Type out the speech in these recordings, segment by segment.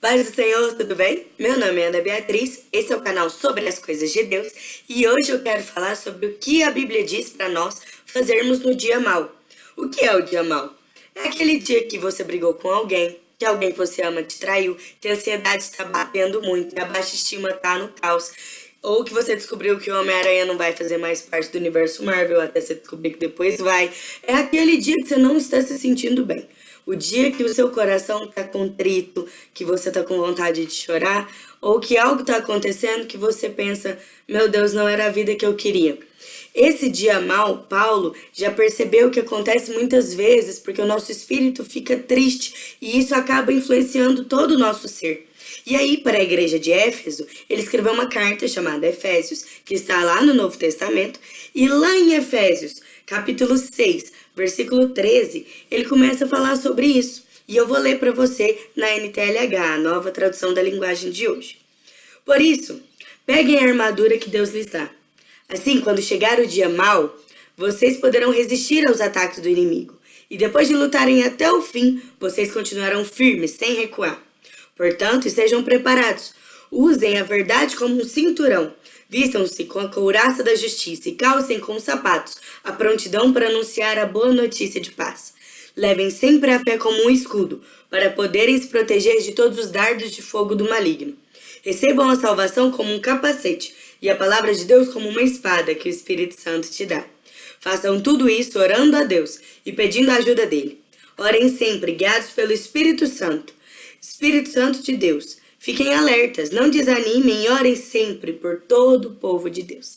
Paz do Senhor, tudo bem? Meu nome é Ana Beatriz, esse é o canal sobre as coisas de Deus e hoje eu quero falar sobre o que a Bíblia diz para nós fazermos no dia mal. O que é o dia mal? É aquele dia que você brigou com alguém, que alguém que você ama te traiu, que a ansiedade está batendo muito, que a baixa estima está no caos, ou que você descobriu que o Homem-Aranha não vai fazer mais parte do universo Marvel, até você descobrir que depois vai. É aquele dia que você não está se sentindo bem. O dia que o seu coração está contrito, que você está com vontade de chorar, ou que algo está acontecendo que você pensa, meu Deus, não era a vida que eu queria. Esse dia mal, Paulo já percebeu que acontece muitas vezes porque o nosso espírito fica triste e isso acaba influenciando todo o nosso ser. E aí, para a igreja de Éfeso, ele escreveu uma carta chamada Efésios, que está lá no Novo Testamento, e lá em Efésios, capítulo 6, versículo 13, ele começa a falar sobre isso. E eu vou ler para você na NTLH, a nova tradução da linguagem de hoje. Por isso, peguem a armadura que Deus lhes dá. Assim, quando chegar o dia mau, vocês poderão resistir aos ataques do inimigo. E depois de lutarem até o fim, vocês continuarão firmes, sem recuar. Portanto, estejam preparados. Usem a verdade como um cinturão. Vistam-se com a couraça da justiça e calcem com os sapatos a prontidão para anunciar a boa notícia de paz. Levem sempre a fé como um escudo, para poderem se proteger de todos os dardos de fogo do maligno. Recebam a salvação como um capacete e a palavra de Deus como uma espada que o Espírito Santo te dá. Façam tudo isso orando a Deus e pedindo a ajuda dele. Orem sempre, guiados pelo Espírito Santo. Espírito Santo de Deus, fiquem alertas, não desanimem e orem sempre por todo o povo de Deus.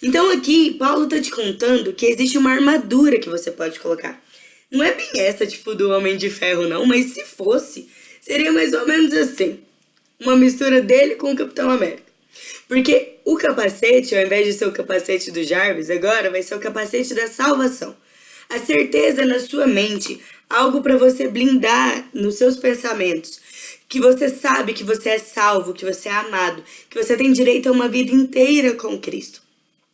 Então aqui, Paulo está te contando que existe uma armadura que você pode colocar. Não é bem essa, tipo, do Homem de Ferro, não, mas se fosse, seria mais ou menos assim. Uma mistura dele com o Capitão América. Porque o capacete, ao invés de ser o capacete do Jarvis, agora vai ser o capacete da salvação. A certeza na sua mente, algo para você blindar nos seus pensamentos, que você sabe que você é salvo, que você é amado, que você tem direito a uma vida inteira com Cristo.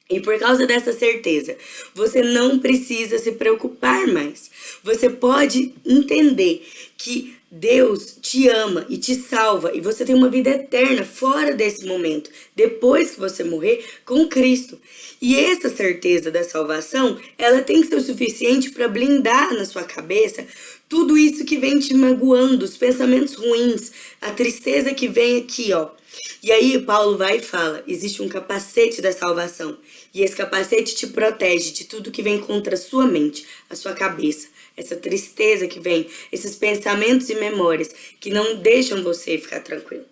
E por causa dessa certeza, você não precisa se preocupar mais. Você pode entender que Deus te ama e te salva e você tem uma vida eterna fora desse momento, depois que você morrer com Cristo. E essa certeza da salvação, ela tem que ser o suficiente para blindar na sua cabeça tudo isso que vem te magoando, os pensamentos ruins, a tristeza que vem aqui, ó. E aí Paulo vai e fala, existe um capacete da salvação. E esse capacete te protege de tudo que vem contra a sua mente, a sua cabeça. Essa tristeza que vem, esses pensamentos e memórias que não deixam você ficar tranquilo.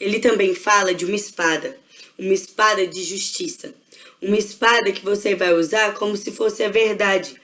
Ele também fala de uma espada, uma espada de justiça. Uma espada que você vai usar como se fosse a verdade.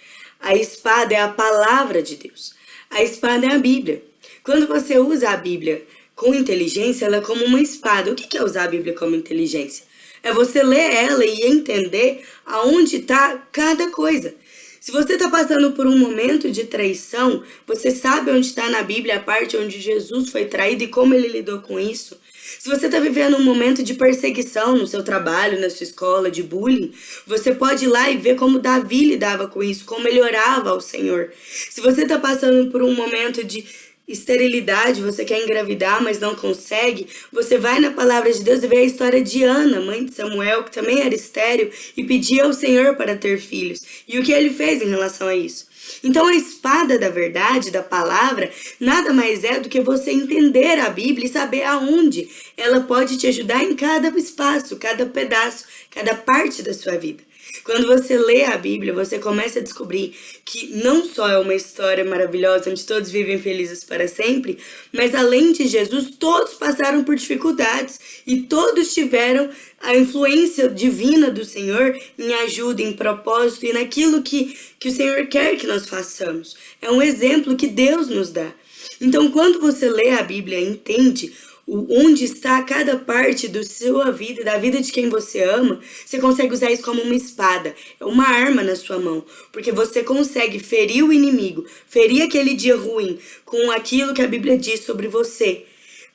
A espada é a palavra de Deus. A espada é a Bíblia. Quando você usa a Bíblia com inteligência, ela é como uma espada. O que é usar a Bíblia como inteligência? É você ler ela e entender aonde está cada coisa. Se você está passando por um momento de traição, você sabe onde está na Bíblia a parte onde Jesus foi traído e como ele lidou com isso. Se você está vivendo um momento de perseguição no seu trabalho, na sua escola, de bullying, você pode ir lá e ver como Davi lidava com isso, como ele orava ao Senhor. Se você está passando por um momento de esterilidade, você quer engravidar, mas não consegue, você vai na palavra de Deus e vê a história de Ana, mãe de Samuel, que também era estéril, e pedia ao Senhor para ter filhos. E o que ele fez em relação a isso? Então a espada da verdade, da palavra, nada mais é do que você entender a Bíblia e saber aonde ela pode te ajudar em cada espaço, cada pedaço, cada parte da sua vida. Quando você lê a Bíblia, você começa a descobrir que não só é uma história maravilhosa onde todos vivem felizes para sempre, mas além de Jesus, todos passaram por dificuldades e todos tiveram a influência divina do Senhor em ajuda, em propósito e naquilo que, que o Senhor quer que nós façamos. É um exemplo que Deus nos dá. Então, quando você lê a Bíblia e entende onde está cada parte da sua vida, da vida de quem você ama, você consegue usar isso como uma espada, é uma arma na sua mão, porque você consegue ferir o inimigo, ferir aquele dia ruim com aquilo que a Bíblia diz sobre você.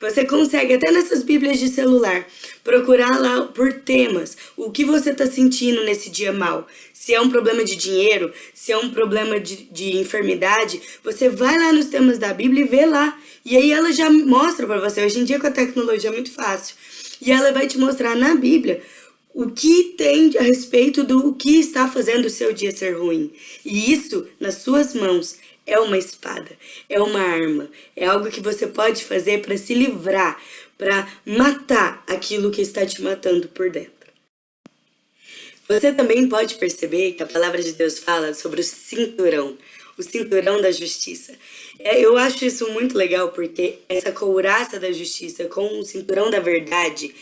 Você consegue, até nessas bíblias de celular, procurar lá por temas. O que você está sentindo nesse dia mal. Se é um problema de dinheiro, se é um problema de, de enfermidade, você vai lá nos temas da Bíblia e vê lá. E aí ela já mostra para você. Hoje em dia com a tecnologia é muito fácil. E ela vai te mostrar na Bíblia o que tem a respeito do que está fazendo o seu dia ser ruim. E isso nas suas mãos é uma espada, é uma arma, é algo que você pode fazer para se livrar, para matar aquilo que está te matando por dentro. Você também pode perceber que a palavra de Deus fala sobre o cinturão, o cinturão da justiça. É, eu acho isso muito legal porque essa couraça da justiça com o cinturão da verdade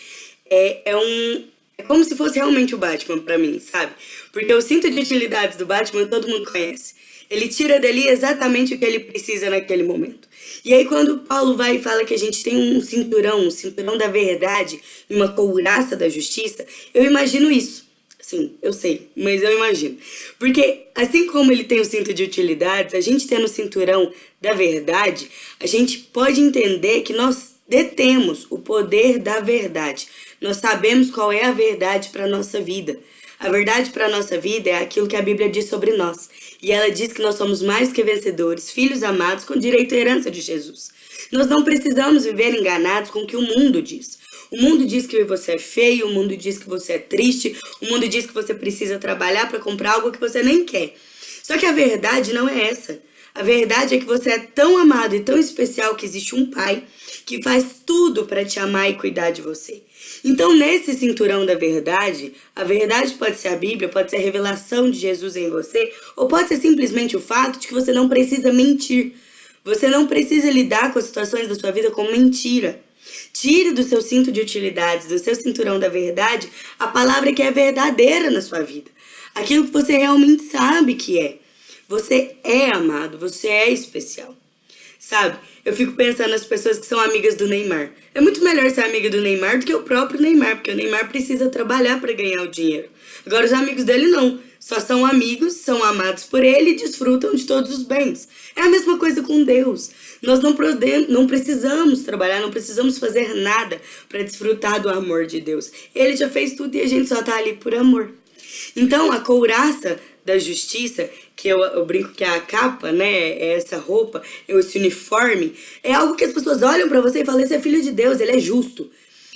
é, é um, é como se fosse realmente o Batman para mim, sabe? Porque o cinto de utilidades do Batman todo mundo conhece. Ele tira dali exatamente o que ele precisa naquele momento. E aí quando Paulo vai e fala que a gente tem um cinturão, um cinturão da verdade uma couraça da justiça, eu imagino isso. Sim, eu sei, mas eu imagino. Porque assim como ele tem o cinto de utilidades, a gente tendo o cinturão da verdade, a gente pode entender que nós detemos o poder da verdade. Nós sabemos qual é a verdade para a nossa vida. A verdade para a nossa vida é aquilo que a Bíblia diz sobre nós. E ela diz que nós somos mais que vencedores, filhos amados com direito à herança de Jesus. Nós não precisamos viver enganados com o que o mundo diz. O mundo diz que você é feio, o mundo diz que você é triste, o mundo diz que você precisa trabalhar para comprar algo que você nem quer. Só que a verdade não é essa. A verdade é que você é tão amado e tão especial que existe um pai que faz tudo para te amar e cuidar de você. Então, nesse cinturão da verdade, a verdade pode ser a Bíblia, pode ser a revelação de Jesus em você, ou pode ser simplesmente o fato de que você não precisa mentir. Você não precisa lidar com as situações da sua vida com mentira. Tire do seu cinto de utilidades, do seu cinturão da verdade, a palavra que é verdadeira na sua vida. Aquilo que você realmente sabe que é. Você é amado, você é especial. Sabe? Eu fico pensando nas pessoas que são amigas do Neymar. É muito melhor ser amiga do Neymar do que o próprio Neymar, porque o Neymar precisa trabalhar para ganhar o dinheiro. Agora, os amigos dele não. Só são amigos, são amados por ele e desfrutam de todos os bens. É a mesma coisa com Deus. Nós não, não precisamos trabalhar, não precisamos fazer nada para desfrutar do amor de Deus. Ele já fez tudo e a gente só está ali por amor. Então, a couraça da justiça, que eu, eu, brinco que é a capa, né, é essa roupa, é esse uniforme, é algo que as pessoas olham para você e falam, esse é filho de Deus, ele é justo.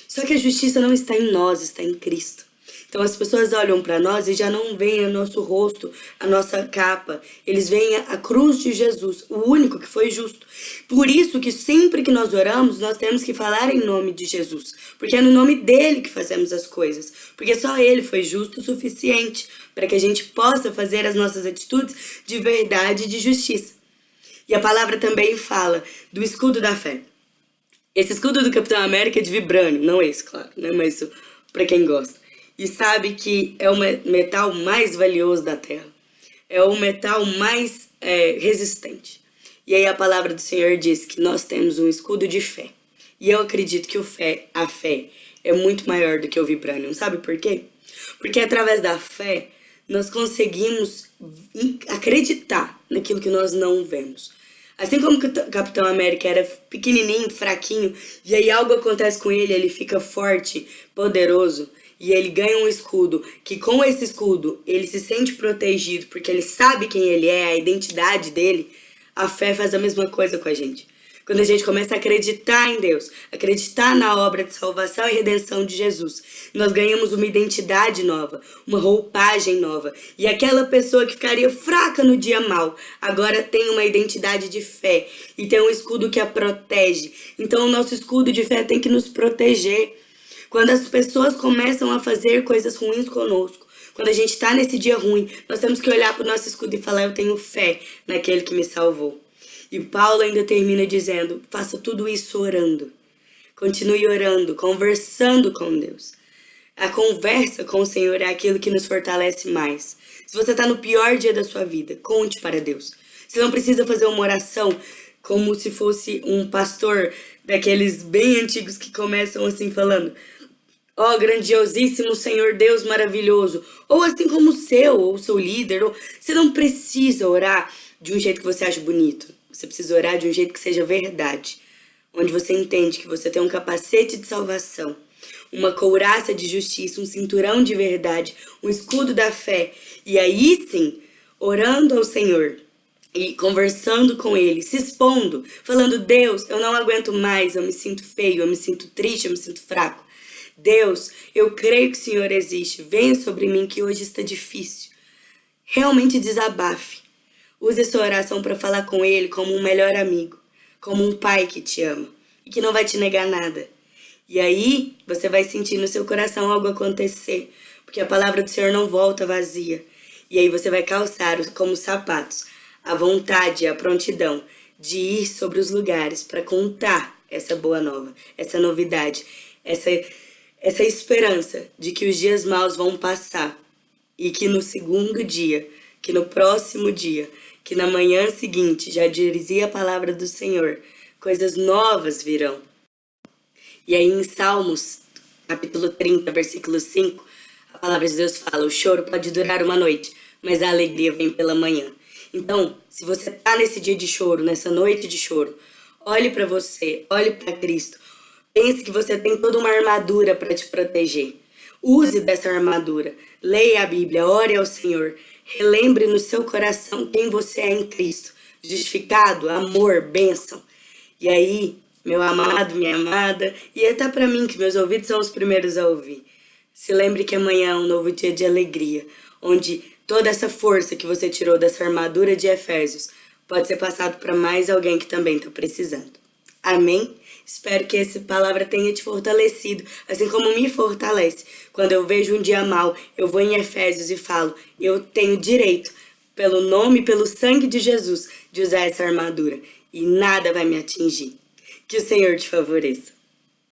Só que a justiça não está em nós, está em Cristo. Então as pessoas olham para nós e já não veem o nosso rosto, a nossa capa. Eles veem a cruz de Jesus, o único que foi justo. Por isso que sempre que nós oramos, nós temos que falar em nome de Jesus. Porque é no nome dele que fazemos as coisas. Porque só ele foi justo o suficiente para que a gente possa fazer as nossas atitudes de verdade e de justiça. E a palavra também fala do escudo da fé. Esse escudo do Capitão América é de vibrânio, não esse, claro, né? Mas para quem gosta e sabe que é o metal mais valioso da Terra. É o metal mais é, resistente. E aí a palavra do Senhor diz que nós temos um escudo de fé. E eu acredito que o fé, a fé é muito maior do que o vibranium. Sabe por quê? Porque através da fé nós conseguimos acreditar naquilo que nós não vemos. Assim como o Capitão América era pequenininho, fraquinho, e aí algo acontece com ele, ele fica forte, poderoso e ele ganha um escudo, que com esse escudo ele se sente protegido porque ele sabe quem ele é, a identidade dele, a fé faz a mesma coisa com a gente. Quando a gente começa a acreditar em Deus, acreditar na obra de salvação e redenção de Jesus, nós ganhamos uma identidade nova, uma roupagem nova. E aquela pessoa que ficaria fraca no dia mal, agora tem uma identidade de fé e tem um escudo que a protege. Então o nosso escudo de fé tem que nos proteger. Quando as pessoas começam a fazer coisas ruins conosco, quando a gente está nesse dia ruim, nós temos que olhar para o nosso escudo e falar: Eu tenho fé naquele que me salvou. E Paulo ainda termina dizendo: Faça tudo isso orando. Continue orando, conversando com Deus. A conversa com o Senhor é aquilo que nos fortalece mais. Se você está no pior dia da sua vida, conte para Deus. Você não precisa fazer uma oração como se fosse um pastor daqueles bem antigos que começam assim falando: Ó oh, grandiosíssimo Senhor Deus maravilhoso. Ou assim como o seu, ou seu líder. Ou... Você não precisa orar de um jeito que você acha bonito. Você precisa orar de um jeito que seja verdade. onde você entende que você tem um capacete de salvação, uma couraça de justiça, um cinturão de verdade, um escudo da fé, e aí sim, orando ao Senhor e conversando com Ele, se expondo, falando: Deus, eu não aguento mais, eu me sinto feio, eu me sinto triste, eu me sinto fraco. Deus, eu creio que o Senhor existe, venha sobre mim que hoje está difícil. Realmente desabafe. Use essa oração para falar com Ele como um melhor amigo, como um pai que te ama e que não vai te negar nada. E aí você vai sentir no seu coração algo acontecer, porque a palavra do Senhor não volta vazia. E aí você vai calçar como sapatos a vontade e a prontidão de ir sobre os lugares para contar essa boa nova, essa novidade, essa, essa esperança de que os dias maus vão passar e que no segundo dia, que no próximo dia, que na manhã seguinte já dizia a palavra do Senhor, coisas novas virão. E aí em Salmos, capítulo 30, versículo 5, a palavra de Deus fala: o choro pode durar uma noite, mas a alegria vem pela manhã. Então, se você está nesse dia de choro, nessa noite de choro, olhe para você, olhe para Cristo. Pense que você tem toda uma armadura para te proteger. Use dessa armadura. Leia a Bíblia, ore ao Senhor. Relembre no seu coração quem você é em Cristo. Justificado, amor, bênção. E aí, meu amado, minha amada, e até para mim, que meus ouvidos são os primeiros a ouvir. Se lembre que amanhã é um novo dia de alegria, onde toda essa força que você tirou dessa armadura de Efésios pode ser passado para mais alguém que também está precisando. Amém? Espero que essa palavra tenha te fortalecido, assim como me fortalece. Quando eu vejo um dia mal, eu vou em Efésios e falo: eu tenho direito, pelo nome e pelo sangue de Jesus, de usar essa armadura e nada vai me atingir. Que o Senhor te favoreça.